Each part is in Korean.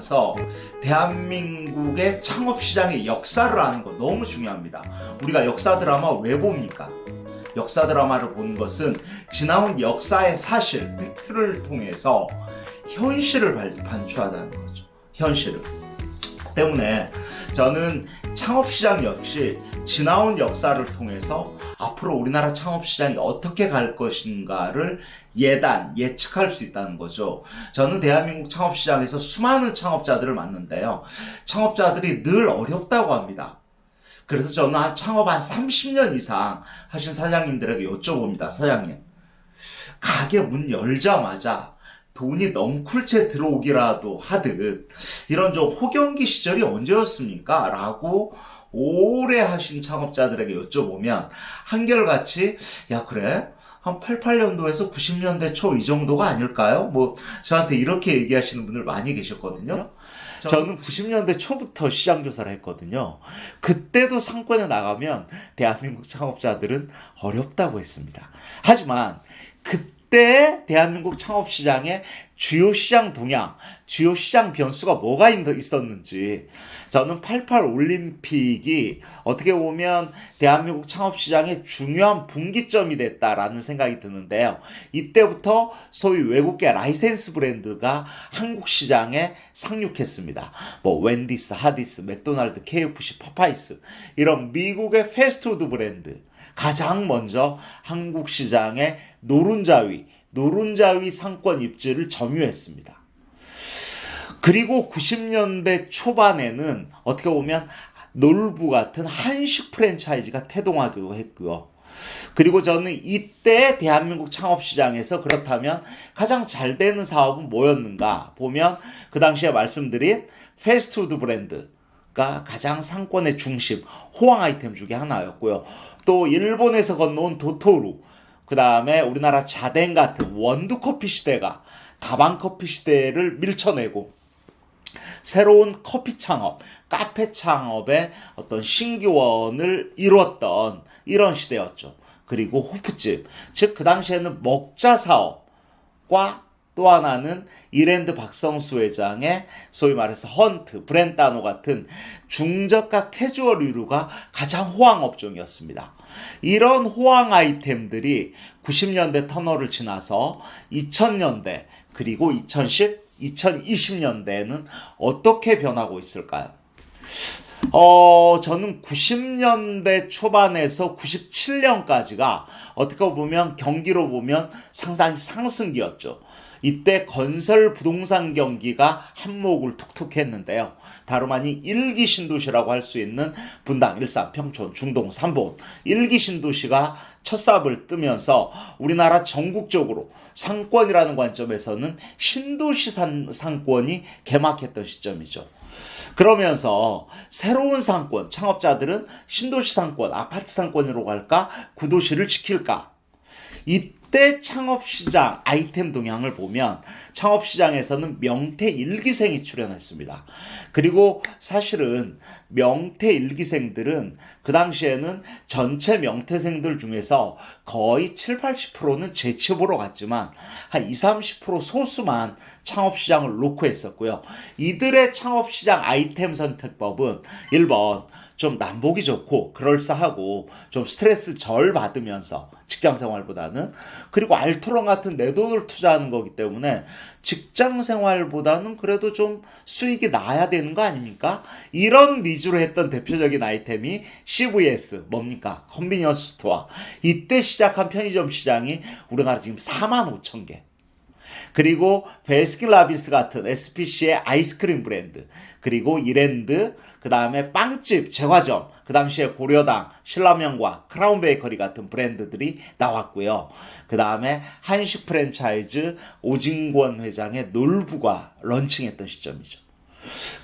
들어가서 대한민국의 창업시장의 역사를 아는 거 너무 중요합니다. 우리가 역사 드라마 왜 봅니까? 역사 드라마를 보는 것은 지나온 역사의 사실, 팩트를 통해서 현실을 반추하다는 거죠. 현실을. 때문에 저는 창업시장 역시 지나온 역사를 통해서 앞으로 우리나라 창업시장이 어떻게 갈 것인가를 예단, 예측할 수 있다는 거죠. 저는 대한민국 창업시장에서 수많은 창업자들을 만는데요. 창업자들이 늘 어렵다고 합니다. 그래서 저는 한 창업 한 30년 이상 하신 사장님들에게 여쭤봅니다. 사장님. 가게 문 열자마자 돈이 넝쿨채 들어오기라도 하듯 이런 좀 호경기 시절이 언제였습니까? 라고 오래 하신 창업자들에게 여쭤보면 한결같이 야 그래? 한 88년도에서 90년대 초 이 정도가 아닐까요? 뭐 저한테 이렇게 얘기하시는 분들 많이 계셨거든요. 저는 90년대 초부터 시장 조사를 했거든요. 그때도 상권에 나가면 대한민국 창업자들은 어렵다고 했습니다. 하지만 그때 그때 대한민국 창업시장의 주요 시장 동향, 주요 시장 변수가 뭐가 있었는지 저는 88 올림픽이 어떻게 보면 대한민국 창업시장의 중요한 분기점이 됐다라는 생각이 드는데요. 이때부터 소위 외국계 라이센스 브랜드가 한국 시장에 상륙했습니다. 뭐 웬디스, 하디스, 맥도날드, KFC, 파파이스 이런 미국의 패스트푸드 브랜드 가장 먼저 한국 시장의 노른자위, 노른자위 상권 입지를 점유했습니다. 그리고 90년대 초반에는 어떻게 보면 놀부 같은 한식 프랜차이즈가 태동하기도 했고요. 그리고 저는 이때 대한민국 창업시장에서 그렇다면 가장 잘 되는 사업은 뭐였는가 보면 그 당시에 말씀드린 패스트푸드 브랜드 가 가장 상권의 중심, 호황 아이템 중에 하나였고요. 또 일본에서 건너온 도토루, 그 다음에 우리나라 자댕 같은 원두 커피 시대가 다방 커피 시대를 밀쳐내고 새로운 커피 창업, 카페 창업의 어떤 신기원을 이루었던 이런 시대였죠. 그리고 호프집, 즉 그 당시에는 먹자 사업과 또 하나는 이랜드 박성수 회장의 소위 말해서 헌트, 브랜다노 같은 중저가 캐주얼 의류가 가장 호황 업종이었습니다. 이런 호황 아이템들이 90년대 터널을 지나서 2000년대 그리고 2010, 2020년대에는 어떻게 변하고 있을까요? 어, 저는 90년대 초반에서 97년까지가 어떻게 보면 경기로 보면 상당히 상승기였죠. 이때 건설 부동산 경기가 한몫을 톡톡 했는데요. 다름 아닌 일기 신도시라고 할 수 있는 분당, 일산, 평촌, 중동, 삼본 일기 신도시가 첫 삽을 뜨면서 우리나라 전국적으로 상권이라는 관점에서는 신도시 산, 상권이 개막했던 시점이죠. 그러면서 새로운 상권, 창업자들은 신도시 상권, 아파트 상권으로 갈까? 구도시를 지킬까? 이 그때 창업시장 아이템 동향을 보면 창업시장에서는 명태 일기생이 출연했습니다. 그리고 사실은 명태 일기생들은 그 당시에는 전체 명태생들 중에서 거의 7, 80%는 재취업으로 갔지만 한 20, 30% 소수만 창업시장을 놓고 했었고요. 이들의 창업시장 아이템 선택법은 1번 좀 남보기 좋고 그럴싸하고 좀 스트레스 절 받으면서 직장 생활보다는 그리고 알토론 같은 내 돈을 투자하는 거기 때문에 직장 생활보다는 그래도 좀 수익이 나야 되는 거 아닙니까? 이런 needs로 했던 대표적인 아이템이 CVS 뭡니까? convenience store. 이때 시작한 편의점 시장이 우리나라 지금 4만 5천 개. 그리고 베스킨 라빈스 같은 SPC의 아이스크림 브랜드, 그리고 이랜드, 그 다음에 빵집, 제과점, 그 당시에 고려당, 신라명과 크라운 베이커리 같은 브랜드들이 나왔고요. 그 다음에 한식 프랜차이즈 오진권 회장의 놀부가 런칭했던 시점이죠.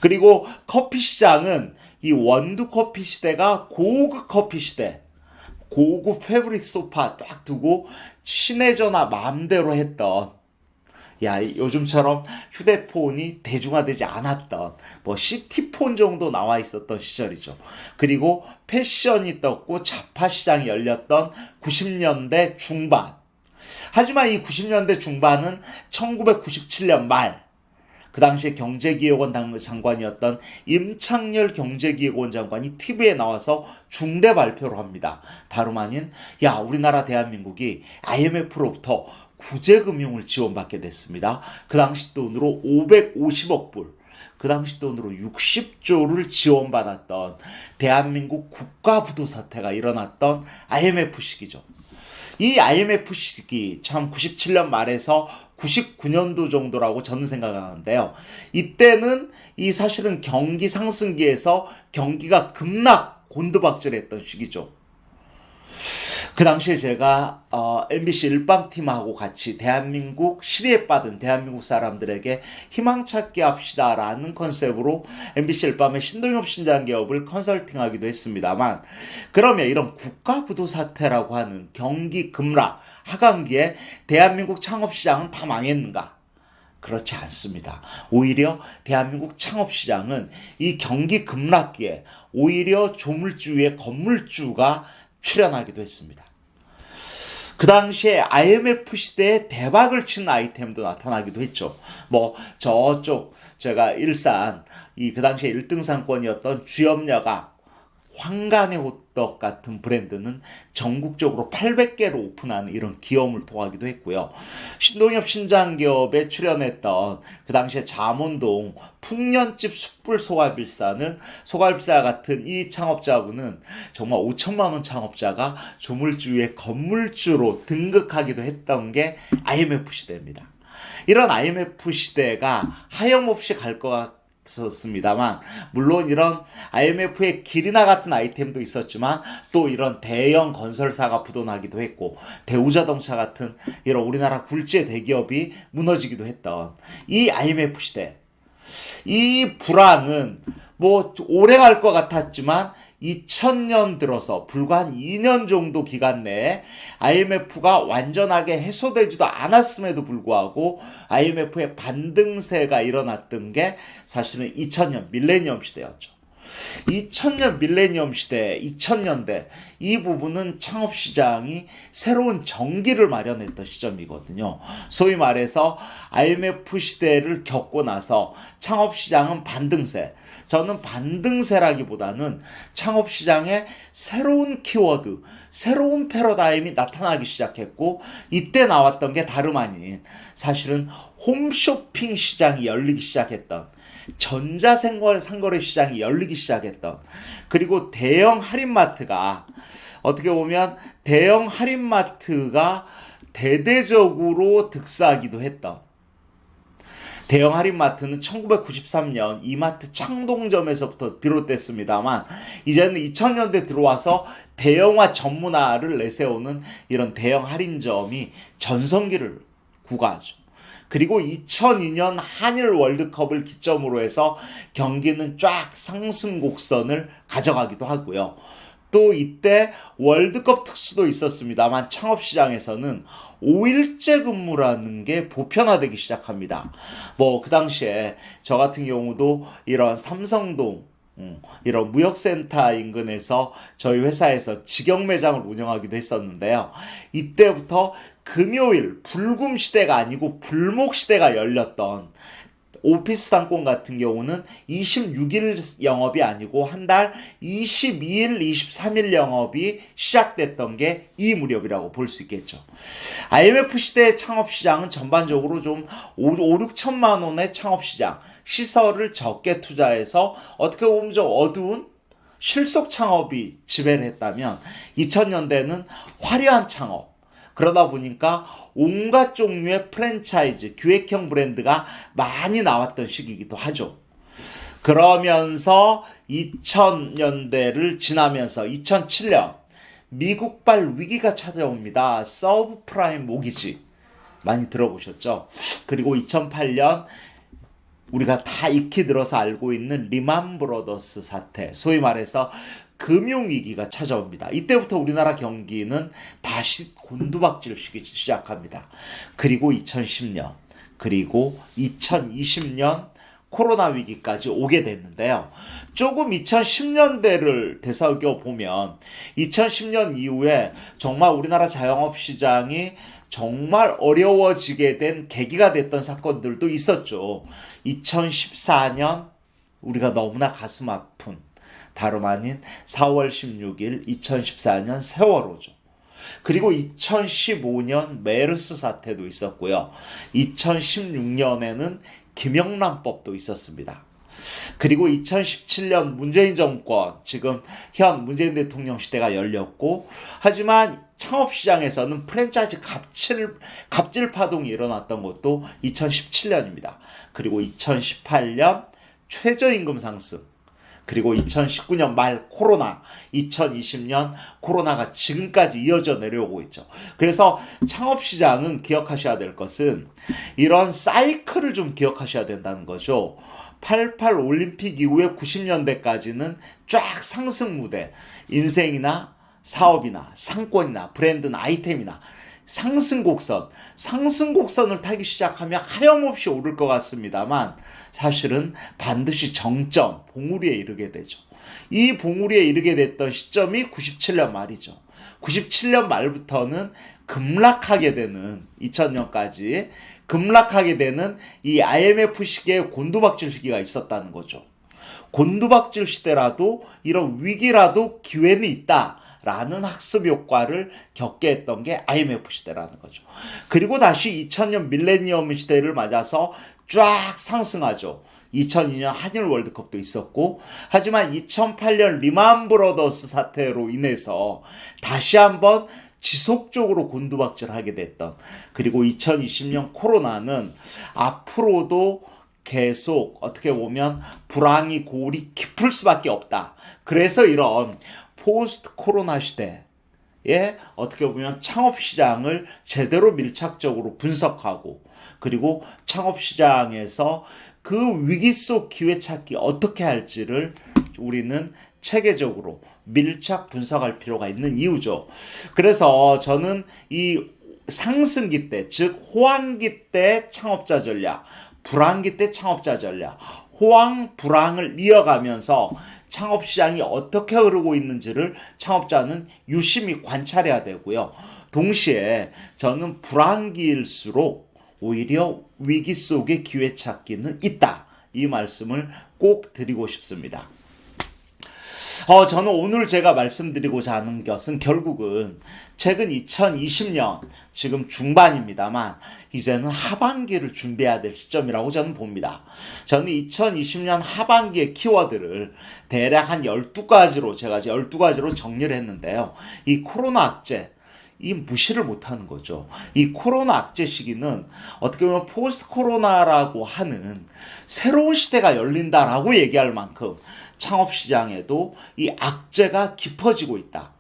그리고 커피 시장은 이 원두 커피 시대가 고급 커피 시대, 고급 패브릭 소파 딱 두고 친해져나 마음대로 했던 야 요즘처럼 휴대폰이 대중화되지 않았던 뭐 시티폰 정도 나와 있었던 시절이죠. 그리고 패션이 떴고 자파 시장이 열렸던 90년대 중반 하지만 이 90년대 중반은 1997년 말, 그 당시에 경제기획원 장관이었던 임창열 경제기획원 장관이 TV에 나와서 중대 발표를 합니다. 다름 아닌, 야, 우리나라 대한민국이 IMF로부터 구제금융을 지원받게 됐습니다. 그 당시 돈으로 550억 불. 그 당시 돈으로 60조를 지원받았던 대한민국 국가부도 사태가 일어났던 IMF 시기죠. 이 IMF 시기 참 97년 말에서 99년도 정도라고 저는 생각하는데요. 이때는 이 사실은 경기 상승기에서 경기가 급락 곤두박질했던 시기죠. 그 당시에 제가 어, MBC 일방팀하고 같이 대한민국 시리에 빠진 대한민국 사람들에게 희망 찾기 합시다라는 컨셉으로 MBC 일밤의 신동엽 신장기업을 컨설팅하기도 했습니다만 그러면 이런 국가부도 사태라고 하는 경기 급락 하강기에 대한민국 창업시장은 다 망했는가? 그렇지 않습니다. 오히려 대한민국 창업시장은 이 경기 급락기에 오히려 조물주의 건물주가 출연하기도 했습니다. 그 당시에 IMF 시대에 대박을 친 아이템도 나타나기도 했죠. 뭐 저쪽 제가 일산 이 그 당시에 1등 상권이었던 주염녀가 황간의 호떡 같은 브랜드는 전국적으로 800개로 오픈하는 이런 기업을 통하기도 했고요. 신동엽 신장기업에 출연했던 그 당시에 잠원동 풍년집 숯불 소갈비사는 소갈비사 같은 이 창업자분은 정말 5천만 원 창업자가 조물주의 건물주로 등극하기도 했던 게 IMF 시대입니다. 이런 IMF 시대가 하염없이 갈 것 있었습니다만 물론 이런 IMF의 길이나 같은 아이템도 있었지만 또 이런 대형 건설사가 부도나기도 했고 대우자동차 같은 이런 우리나라 굴지의 대기업이 무너지기도 했던 이 IMF 시대. 이 불황은 뭐 오래 갈 것 같았지만 2000년 들어서 불과 한 2년 정도 기간 내에 IMF가 완전하게 해소되지도 않았음에도 불구하고 IMF의 반등세가 일어났던 게 사실은 2000년 밀레니엄 시대였죠. 2000년 밀레니엄 시대, 2000년대 이 부분은 창업 시장이 새로운 전기를 마련했던 시점이거든요. 소위 말해서 IMF 시대를 겪고 나서 창업 시장은 반등세. 저는 반등세라기보다는 창업 시장에 새로운 키워드, 새로운 패러다임이 나타나기 시작했고 이때 나왔던 게 다름 아닌 사실은 홈쇼핑 시장이 열리기 시작했던 전자생활 상거래 시장이 열리기 시작했던 그리고 대형 할인마트가 어떻게 보면 대형 할인마트가 대대적으로 득사하기도 했던 대형 할인마트는 1993년 이마트 창동점에서부터 비롯됐습니다만 이제는 2000년대 들어와서 대형화 전문화를 내세우는 이런 대형 할인점이 전성기를 구가하죠. 그리고 2002년 한일 월드컵을 기점으로 해서 경기는 쫙 상승 곡선을 가져가기도 하고요. 또 이때 월드컵 특수도 있었습니다만 창업시장에서는 5일째 근무라는 게 보편화되기 시작합니다. 뭐 그 당시에 저 같은 경우도 이런 삼성동 음, 이런 무역센터 인근에서 저희 회사에서 직영 매장을 운영하기도 했었는데요. 이때부터 금요일 불금 시대가 아니고 불목 시대가 열렸던 오피스 상권 같은 경우는 26일 영업이 아니고 한 달 22일, 23일 영업이 시작됐던 게 이 무렵이라고 볼 수 있겠죠. IMF 시대의 창업 시장은 전반적으로 좀 5, 5 6천만 원의 창업 시장, 시설을 적게 투자해서 어떻게 보면 좀 어두운 실속 창업이 지배를 했다면 2000년대는 화려한 창업, 그러다 보니까 온갖 종류의 프랜차이즈, 기획형 브랜드가 많이 나왔던 시기이기도 하죠. 그러면서 2000년대를 지나면서 2007년 미국발 위기가 찾아옵니다. 서브프라임 모기지 많이 들어보셨죠? 그리고 2008년 우리가 다 익히 들어서 알고 있는 리만 브로더스 사태, 소위 말해서 금융위기가 찾아옵니다. 이때부터 우리나라 경기는 다시 곤두박질 시작합니다. 그리고 2010년, 그리고 2020년 코로나 위기까지 오게 됐는데요. 조금 2010년대를 되살겨 보면 2010년 이후에 정말 우리나라 자영업 시장이 정말 어려워지게 된 계기가 됐던 사건들도 있었죠. 2014년 우리가 너무나 가슴 아픈 다름 아닌 4월 16일 2014년 세월호죠. 그리고 2015년 메르스 사태도 있었고요. 2016년에는 김영란법도 있었습니다. 그리고 2017년 문재인 정권, 지금 현 문재인 대통령 시대가 열렸고, 하지만 창업시장에서는 프랜차이즈 갑질, 갑질 파동이 일어났던 것도 2017년입니다. 그리고 2018년 최저임금 상승, 그리고 2019년 말 코로나, 2020년 코로나가 지금까지 이어져 내려오고 있죠. 그래서 창업시장은 기억하셔야 될 것은 이런 사이클을 좀 기억하셔야 된다는 거죠. 88 올림픽 이후에 90년대까지는 쫙 상승 무대, 인생이나 사업이나 상권이나 브랜드나 아이템이나 상승곡선, 상승곡선을 타기 시작하면 하염없이 오를 것 같습니다만 사실은 반드시 정점, 봉우리에 이르게 되죠. 이 봉우리에 이르게 됐던 시점이 97년 말이죠. 97년 말부터는 급락하게 되는 2000년까지 급락하게 되는 이 IMF 시기의 곤두박질 시기가 있었다는 거죠. 곤두박질 시대라도 이런 위기라도 기회는 있다. 라는 학습 효과를 겪게 했던 게 IMF 시대라는 거죠. 그리고 다시 2000년 밀레니엄 시대를 맞아서 쫙 상승하죠. 2002년 한일 월드컵도 있었고 하지만 2008년 리만 브로더스 사태로 인해서 다시 한번 지속적으로 곤두박질하게 됐던 그리고 2020년 코로나는 앞으로도 계속 어떻게 보면 불황이 골이 깊을 수밖에 없다. 그래서 이런 포스트 코로나 시대에 어떻게 보면 창업 시장을 제대로 밀착적으로 분석하고 그리고 창업 시장에서 그 위기 속 기회 찾기 어떻게 할지를 우리는 체계적으로 밀착 분석할 필요가 있는 이유죠. 그래서 저는 이 상승기 때, 즉 호황기 때 창업자 전략, 불황기 때 창업자 전략, 호황 불황을 이어가면서 창업 시장이 어떻게 흐르고 있는지를 창업자는 유심히 관찰해야 되고요. 동시에 저는 불황기일수록 오히려 위기 속의 기회 찾기는 있다. 이 말씀을 꼭 드리고 싶습니다. 어, 저는 오늘 제가 말씀드리고자 하는 것은 결국은 최근 2020년 지금 중반입니다만 이제는 하반기를 준비해야 될 시점이라고 저는 봅니다. 저는 2020년 하반기의 키워드를 대략 한 12가지로 제가 12가지로 정리를 했는데요. 이 코로나 악재 이 무시를 못하는 거죠. 이 코로나 악재 시기는 어떻게 보면 포스트 코로나라고 하는 새로운 시대가 열린다라고 얘기할 만큼 창업 시장에도 이 악재가 깊어지고 있다.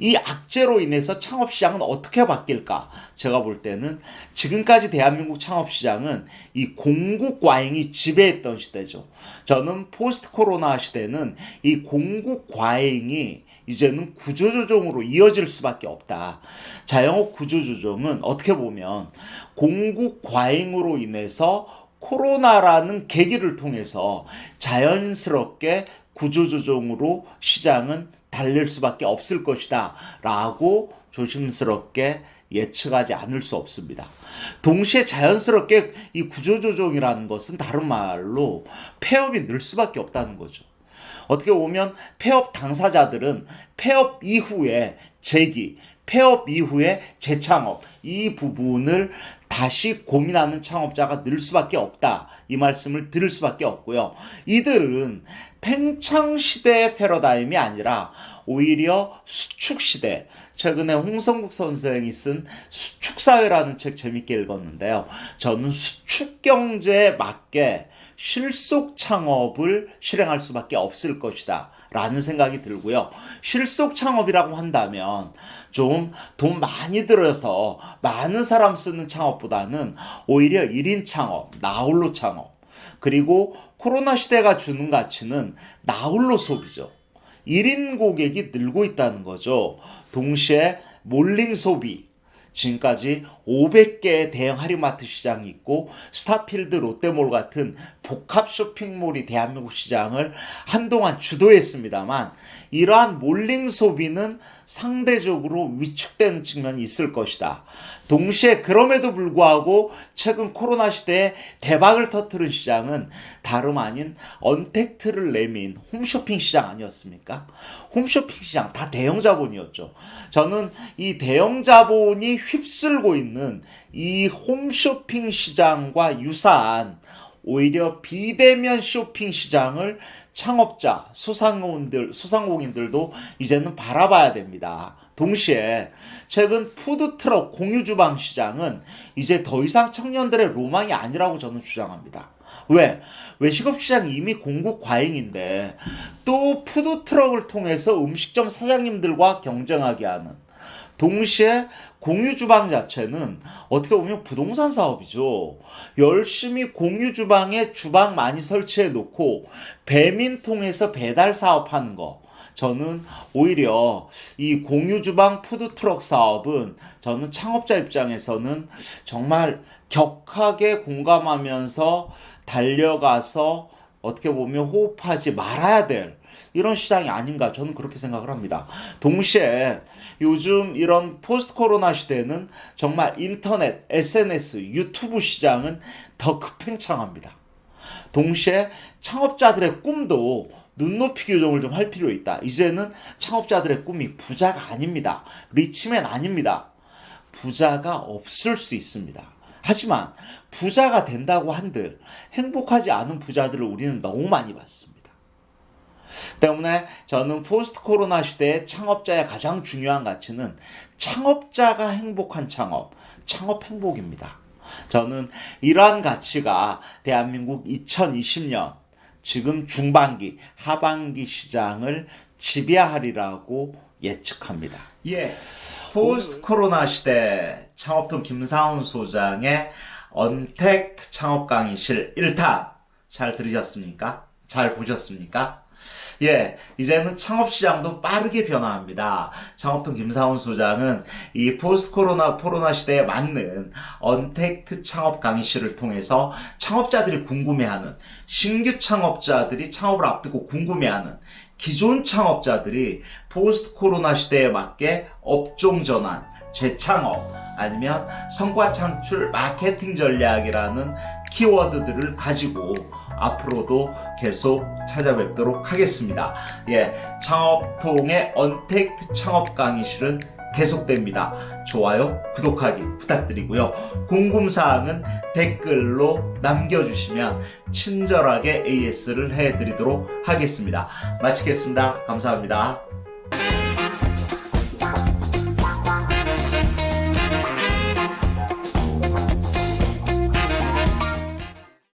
이 악재로 인해서 창업 시장은 어떻게 바뀔까? 제가 볼 때는 지금까지 대한민국 창업 시장은 이 공급 과잉이 지배했던 시대죠. 저는 포스트 코로나 시대는 이 공급 과잉이 이제는 구조조정으로 이어질 수밖에 없다. 자영업 구조조정은 어떻게 보면 공급 과잉으로 인해서 코로나라는 계기를 통해서 자연스럽게 구조조정으로 시장은 달릴 수밖에 없을 것이다. 라고 조심스럽게 예측하지 않을 수 없습니다. 동시에 자연스럽게 이 구조조정이라는 것은 다른 말로 폐업이 늘 수밖에 없다는 거죠. 어떻게 보면 폐업 당사자들은 폐업 이후에 재기, 폐업 이후에 재창업 이 부분을 다시 고민하는 창업자가 늘 수밖에 없다. 이 말씀을 들을 수밖에 없고요. 이들은 팽창 시대의 패러다임이 아니라 오히려 수축 시대. 최근에 홍성국 선생이 쓴 수축 사회라는 책 재밌게 읽었는데요. 저는 수축 경제에 맞게 실속 창업을 실행할 수밖에 없을 것이다. 라는 생각이 들고요. 실속 창업이라고 한다면 좀 돈 많이 들어서 많은 사람 쓰는 창업보다는 오히려 1인 창업, 나홀로 창업, 그리고 코로나 시대가 주는 가치는 나홀로 소비죠. 1인 고객이 늘고 있다는 거죠. 동시에 몰링 소비, 지금까지 500개의 대형 하리마트 시장이 있고 스타필드 롯데몰 같은 복합 쇼핑몰이 대한민국 시장을 한동안 주도했습니다만 이러한 몰링 소비는 상대적으로 위축되는 측면이 있을 것이다. 동시에 그럼에도 불구하고 최근 코로나 시대에 대박을 터뜨린 시장은 다름 아닌 언택트를 내민 홈쇼핑 시장 아니었습니까? 홈쇼핑 시장 다 대형 자본이었죠. 저는 이 대형 자본이 휩쓸고 있는 이 홈쇼핑 시장과 유사한 오히려 비대면 쇼핑 시장을 창업자, 소상공인들, 소상공인들도 이제는 바라봐야 됩니다. 동시에 최근 푸드트럭 공유주방 시장은 이제 더 이상 청년들의 로망이 아니라고 저는 주장합니다. 왜? 외식업 시장이 이미 공급 과잉인데 또 푸드트럭을 통해서 음식점 사장님들과 경쟁하게 하는 동시에 공유 주방 자체는 어떻게 보면 부동산 사업이죠. 열심히 공유 주방에 주방 많이 설치해 놓고 배민 통해서 배달 사업하는 거. 저는 오히려 이 공유 주방 푸드 트럭 사업은 저는 창업자 입장에서는 정말 격하게 공감하면서 달려가서 어떻게 보면 호흡하지 말아야 될 이런 시장이 아닌가 저는 그렇게 생각을 합니다. 동시에 요즘 이런 포스트 코로나 시대에는 정말 인터넷, SNS, 유튜브 시장은 더 급팽창합니다. 동시에 창업자들의 꿈도 눈높이 교정을 좀 할 필요 있다. 이제는 창업자들의 꿈이 부자가 아닙니다. rich man 아닙니다. 부자가 없을 수 있습니다. 하지만 부자가 된다고 한들 행복하지 않은 부자들을 우리는 너무 많이 봤습니다. 때문에 저는 포스트 코로나 시대의 창업자의 가장 중요한 가치는 창업자가 행복한 창업, 창업 행복입니다. 저는 이러한 가치가 대한민국 2020년 지금 중반기, 하반기 시장을 지배하리라고 예측합니다. 예. 포스트 코로나 시대 창업통 김사훈 소장의 언택트 창업 강의실 1탄 잘 들으셨습니까? 잘 보셨습니까? 예, 이제는 창업 시장도 빠르게 변화합니다. 창업통 김사훈 소장은 이 포스트 코로나 코로나 시대에 맞는 언택트 창업 강의실을 통해서 창업자들이 궁금해하는 신규 창업자들이 창업을 앞두고 궁금해하는 기존 창업자들이 포스트 코로나 시대에 맞게 업종 전환, 재창업, 아니면 성과 창출 마케팅 전략이라는 키워드들을 가지고 앞으로도 계속 찾아뵙도록 하겠습니다. 예, 창업통의 언택트 창업 강의실은 계속됩니다. 좋아요, 구독하기 부탁드리고요. 궁금사항은 댓글로 남겨주시면 친절하게 AS를 해드리도록 하겠습니다. 마치겠습니다. 감사합니다.